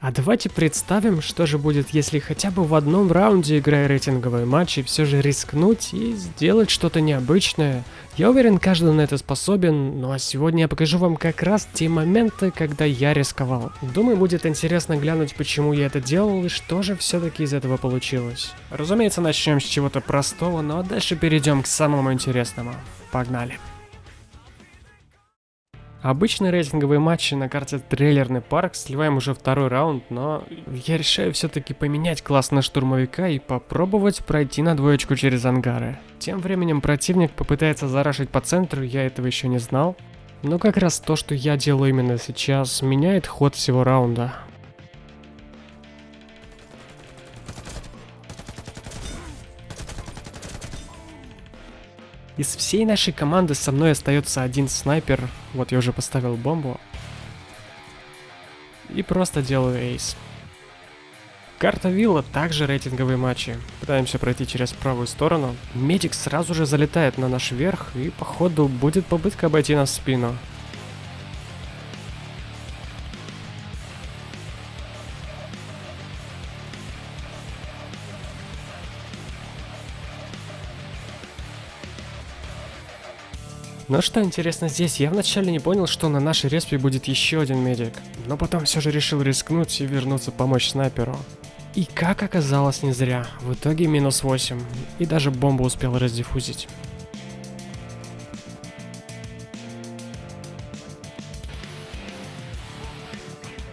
А давайте представим, что же будет, если хотя бы в одном раунде, играя рейтинговые матчи, все же рискнуть и сделать что-то необычное. Я уверен, каждый на это способен, ну а сегодня я покажу вам как раз те моменты, когда я рисковал. Думаю, будет интересно глянуть, почему я это делал и что же все-таки из этого получилось. Разумеется, начнем с чего-то простого, но дальше перейдем к самому интересному. Погнали. Обычные рейтинговые матчи на карте трейлерный парк, сливаем уже второй раунд, но я решаю все-таки поменять класс на штурмовика и попробовать пройти на двоечку через ангары. Тем временем противник попытается зарашить по центру, я этого еще не знал. Но как раз то, что я делаю именно сейчас, меняет ход всего раунда. Из всей нашей команды со мной остается один снайпер. Вот я уже поставил бомбу. И просто делаю эйс. Карта Вилла также рейтинговые матчи. Пытаемся пройти через правую сторону. Медик сразу же залетает на наш верх и походу будет попытка обойти нас в спину. Но что интересно здесь, я вначале не понял, что на нашей респе будет еще один медик. Но потом все же решил рискнуть и вернуться помочь снайперу. И как оказалось не зря, в итоге минус 8, и даже бомбу успел раздиффузить.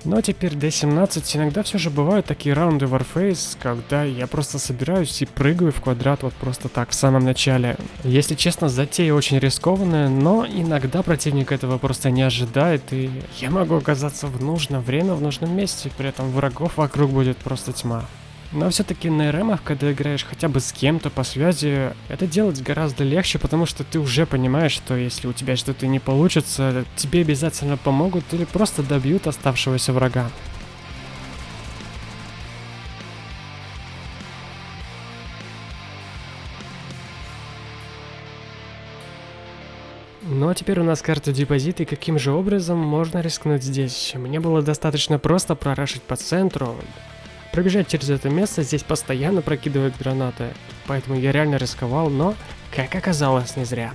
Но теперь D17 иногда все же бывают такие раунды Warface, когда я просто собираюсь и прыгаю в квадрат вот просто так в самом начале. Если честно, затея очень рискованная, но иногда противник этого просто не ожидает, и я могу оказаться в нужное время в нужном месте, при этом врагов вокруг будет просто тьма. Но все-таки на РМах, когда играешь хотя бы с кем-то по связи, это делать гораздо легче, потому что ты уже понимаешь, что если у тебя что-то не получится, тебе обязательно помогут или просто добьют оставшегося врага. Ну а теперь у нас карта депозита, и каким же образом можно рискнуть здесь? Мне было достаточно просто прорашить по центру, Пробежать через это место здесь постоянно прокидывают гранаты, поэтому я реально рисковал, но, как оказалось, не зря.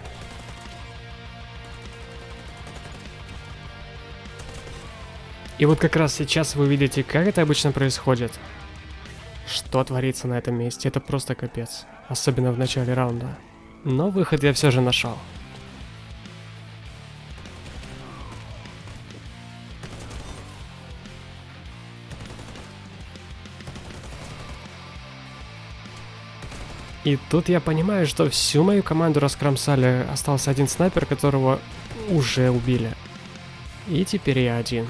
И вот как раз сейчас вы видите, как это обычно происходит. Что творится на этом месте, это просто капец. Особенно в начале раунда. Но выход я все же нашел. И тут я понимаю, что всю мою команду раскромсали. Остался один снайпер, которого уже убили. И теперь я один.